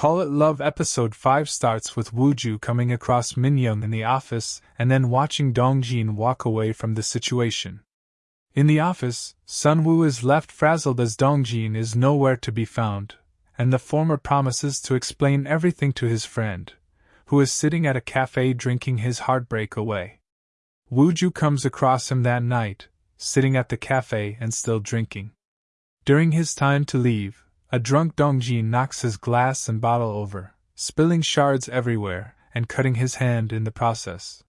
Call It Love episode 5 starts with Wooju coming across Minyoung in the office and then watching Dongjin walk away from the situation. In the office, Sunwoo is left frazzled as Dongjin is nowhere to be found, and the former promises to explain everything to his friend, who is sitting at a cafe drinking his heartbreak away. Wooju comes across him that night, sitting at the cafe and still drinking. During his time to leave, a drunk Dongjin knocks his glass and bottle over, spilling shards everywhere and cutting his hand in the process.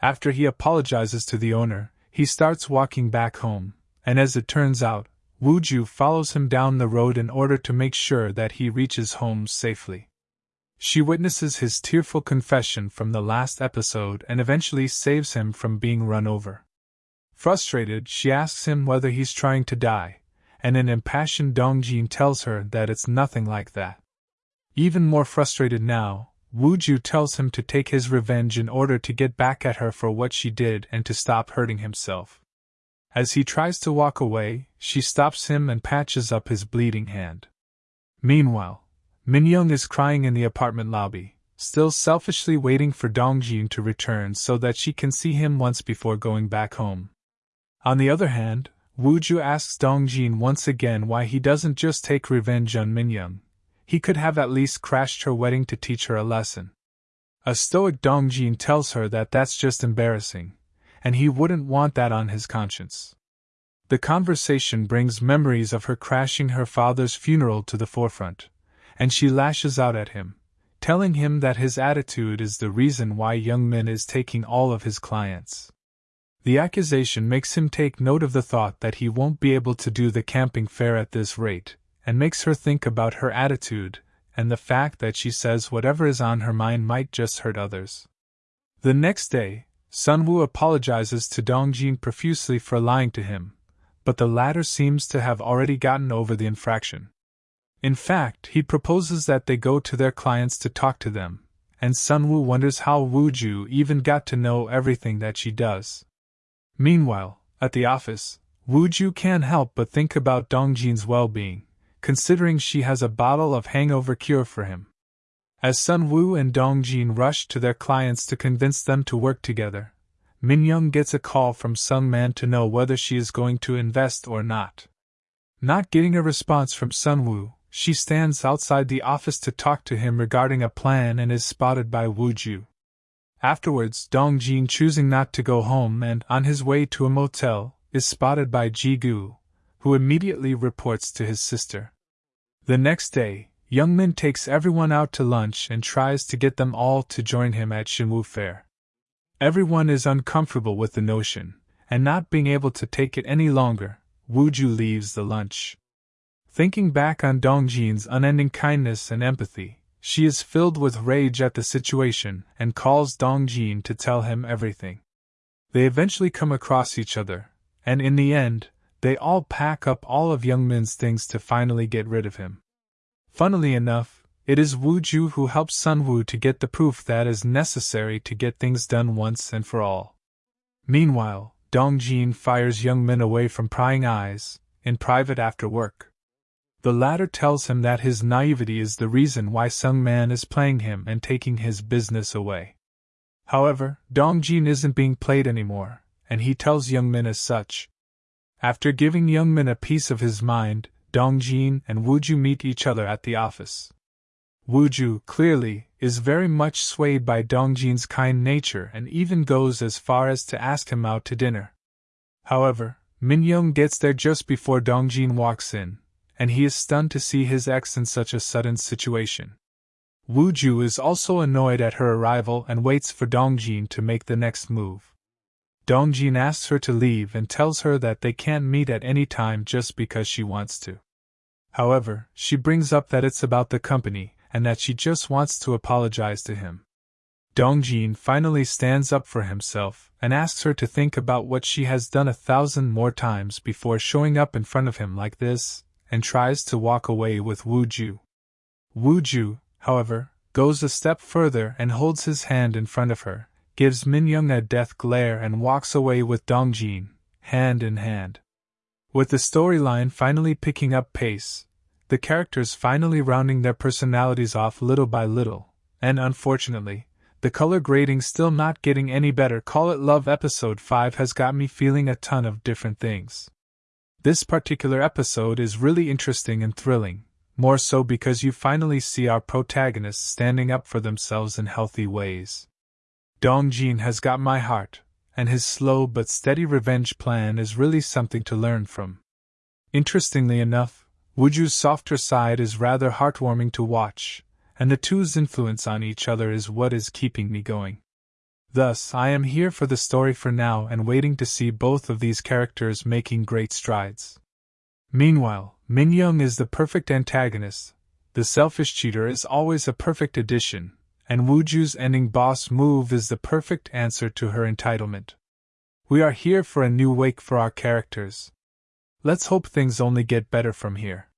After he apologizes to the owner, he starts walking back home, and as it turns out, Wooju follows him down the road in order to make sure that he reaches home safely. She witnesses his tearful confession from the last episode and eventually saves him from being run over. Frustrated, she asks him whether he's trying to die, and an impassioned Dongjin tells her that it's nothing like that. Even more frustrated now, Wu Ju tells him to take his revenge in order to get back at her for what she did and to stop hurting himself. As he tries to walk away, she stops him and patches up his bleeding hand. Meanwhile, Minyoung is crying in the apartment lobby, still selfishly waiting for Dongjin to return so that she can see him once before going back home. On the other hand, Wuju asks Dongjin once again why he doesn't just take revenge on Minyoung. He could have at least crashed her wedding to teach her a lesson. A stoic Dongjin tells her that that's just embarrassing, and he wouldn't want that on his conscience. The conversation brings memories of her crashing her father's funeral to the forefront, and she lashes out at him, telling him that his attitude is the reason why Young Min is taking all of his clients. The accusation makes him take note of the thought that he won't be able to do the camping fair at this rate, and makes her think about her attitude and the fact that she says whatever is on her mind might just hurt others. The next day, Sunwoo apologizes to Dongjin profusely for lying to him, but the latter seems to have already gotten over the infraction. In fact, he proposes that they go to their clients to talk to them, and Sunwoo wonders how Wooju even got to know everything that she does. Meanwhile, at the office, Wuju can't help but think about Dongjin's well being, considering she has a bottle of hangover cure for him. As Sun Wu and Dongjin rush to their clients to convince them to work together, Minyoung gets a call from Sun Man to know whether she is going to invest or not. Not getting a response from Sun Wu, she stands outside the office to talk to him regarding a plan and is spotted by Wu Ju. Afterwards, Dong Jin, choosing not to go home and, on his way to a motel, is spotted by Ji Gu, who immediately reports to his sister. The next day, Young Min takes everyone out to lunch and tries to get them all to join him at Shinwoo Fair. Everyone is uncomfortable with the notion, and not being able to take it any longer, Wuju leaves the lunch. Thinking back on Dongjin's unending kindness and empathy, she is filled with rage at the situation and calls Dongjin to tell him everything. They eventually come across each other, and in the end, they all pack up all of Young Min's things to finally get rid of him. Funnily enough, it is Wu Ju who helps Sun Wu to get the proof that is necessary to get things done once and for all. Meanwhile, Dong Jin fires Young Min away from prying eyes, in private after work. The latter tells him that his naivety is the reason why Sung Man is playing him and taking his business away. However, Dong Jin isn't being played anymore, and he tells Young Min as such. After giving Young Min a piece of his mind, Dong Jin and Wuju meet each other at the office. Wuju, clearly, is very much swayed by Dong Jin's kind nature and even goes as far as to ask him out to dinner. However, Min Young gets there just before Dong Jin walks in, and he is stunned to see his ex in such a sudden situation. Wu Ju is also annoyed at her arrival and waits for Dongjin to make the next move. Dongjin asks her to leave and tells her that they can't meet at any time just because she wants to. However, she brings up that it's about the company and that she just wants to apologize to him. Dongjin finally stands up for himself and asks her to think about what she has done a thousand more times before showing up in front of him like this, and tries to walk away with Wu Ju. Wu Ju, however, goes a step further and holds his hand in front of her, gives Min Young a death glare, and walks away with Dong Jin, hand in hand. With the storyline finally picking up pace, the characters finally rounding their personalities off little by little, and unfortunately, the color grading still not getting any better. Call It Love episode 5 has got me feeling a ton of different things. This particular episode is really interesting and thrilling, more so because you finally see our protagonists standing up for themselves in healthy ways. Dong Jin has got my heart, and his slow but steady revenge plan is really something to learn from. Interestingly enough, Wooju's softer side is rather heartwarming to watch, and the two's influence on each other is what is keeping me going. Thus, I am here for the story for now and waiting to see both of these characters making great strides. Meanwhile, Min Young is the perfect antagonist, the selfish cheater is always a perfect addition, and Wu Wooju's ending boss move is the perfect answer to her entitlement. We are here for a new wake for our characters. Let's hope things only get better from here.